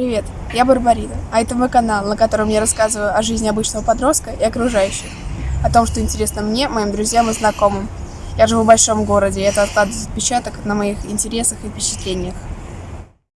Привет, я Барбарина, а это мой канал, на котором я рассказываю о жизни обычного подростка и окружающих, о том, что интересно мне, моим друзьям и знакомым. Я живу в большом городе, и это откладывает отпечаток на моих интересах и впечатлениях.